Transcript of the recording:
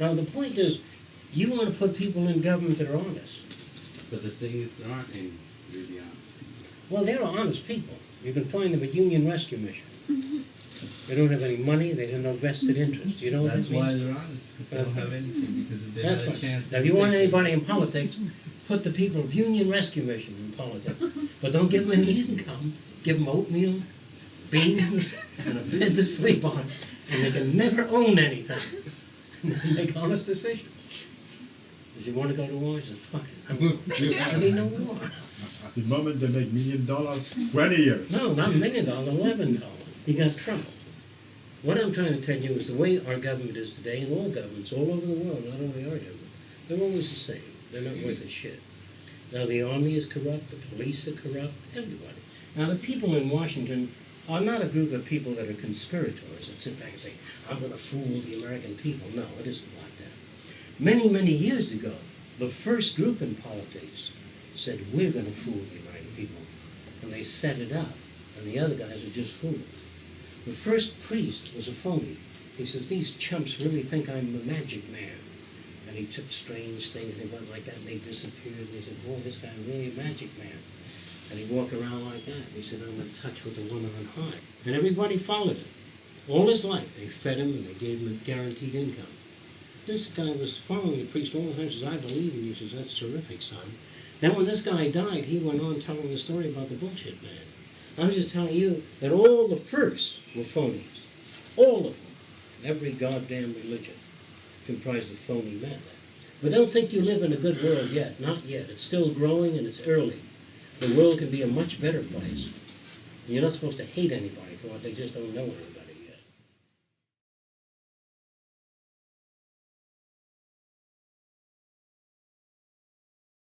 Now, the point is, you want to put people in government that are honest. But the thing is, there aren't any really honest people. Well, they're honest people. You can find them at Union Rescue Mission. Mm-hmm. They don't have any money, they have no vested mm-hmm. interest, you know what That's that means? why they're honest, because they don't have anything, because if they That's had a right. chance. Now, if you want anybody in politics, put the people of Union Rescue Mission in politics. But don't give them any income. Give them oatmeal, beans, and a bed to sleep on, and they can never own anything. Make honest decisions. Does he want to go to war? He says, fuck it. I mean, no war. The moment they make million dollars, twenty years. No, not a million dollars, eleven dollars. He got Trump. What I'm trying to tell you is the way our government is today, and all governments all over the world, not only our government, they're always the same. They're not worth a shit. Now the army is corrupt, the police are corrupt, everybody. Now the people in Washington are not a group of people that are conspirators that sit back and say, I'm going to fool the American people. No, it isn't like that. Many, many years ago, the first group in politics said, we're going to fool the American people. And they set it up, and the other guys are just fools. The first priest was a phony. He says, these chumps really think I'm a magic man. And he took strange things, and went like that, and they disappeared. And he said, boy, this guy really a magic man. And he walked around like that. He said, I'm in touch with the one on high. And everybody followed him. All his life, they fed him and they gave him a guaranteed income. This guy was following the priest all the time. He says, I believe in you. He says, that's terrific, son. Then when this guy died, he went on telling the story about the bullshit man. I'm just telling you that all the firsts were phonies. All of them. Every goddamn religion comprised of phony men. But don't think you live in a good world yet. Not yet. It's still growing and it's early. The world can be a much better place. You're not supposed to hate anybody for what they just don't know anything.